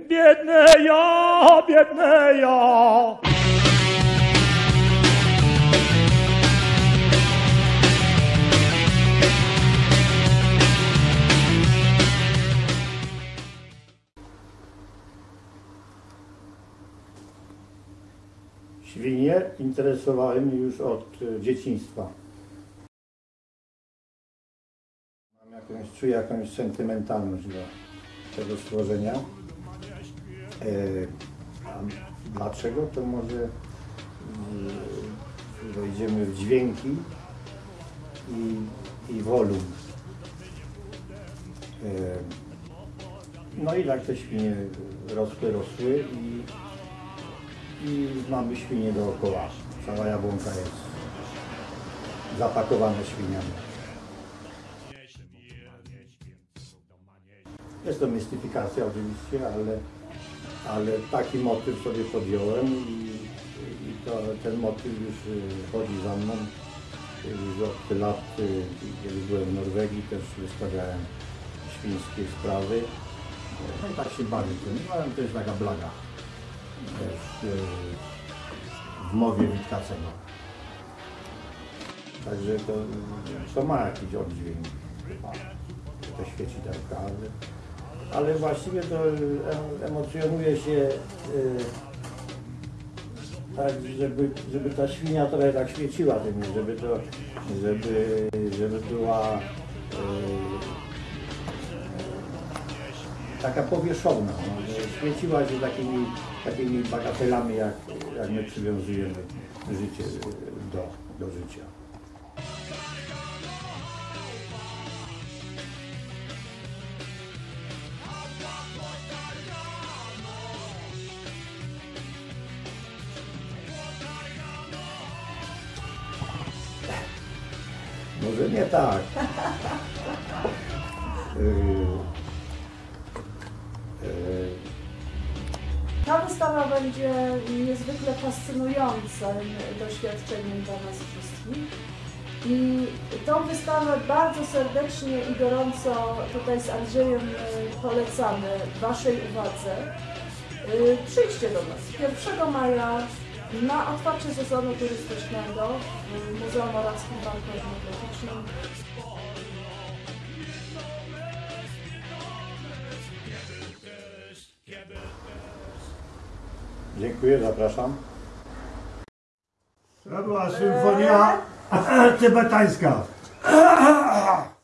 Biedne ja, biedne ja. Świnie interesowały mnie już od e, dzieciństwa. Mam jakąś, czuję jakąś sentymentalność do tego stworzenia. E, dlaczego? To może wejdziemy w dźwięki i, i wolum. E, no i tak te świnie rosły, rosły i i mamy świnie dookoła. Cała jabłonka jest zapakowana świniami. Jest to mistyfikacja oczywiście, ale, ale taki motyw sobie podjąłem i, i to, ten motyw już y, chodzi za mną. Już od lat, y, kiedy byłem w Norwegii, też wystawiałem świńskie sprawy. No i tak się bawię tym. No, to jest taka blaga też e, w mowie Witkacego. Także to, to ma jakiś oddźwięk, ma te świecidełka, ale, ale właściwie to em- emocjonuje się e, tak, żeby, żeby ta świnia trochę tak świeciła tym, żeby to, żeby, żeby była e, taka powierzchowna, no, świeciła się takimi, takimi bagatelami, jak, jak my przywiązujemy życie do, do życia. Może nie tak. Ta wystawa będzie niezwykle fascynującym doświadczeniem dla nas wszystkich. I tą wystawę bardzo serdecznie i gorąco tutaj z Andrzejem y, polecamy Waszej uwadze. Y, Przyjdźcie do nas 1 maja na otwarcie sezonu turystycznego w Muzeum Orawskim Parku Etnograficznym. Dziękuję, zapraszam. To była symfonia tybetańska.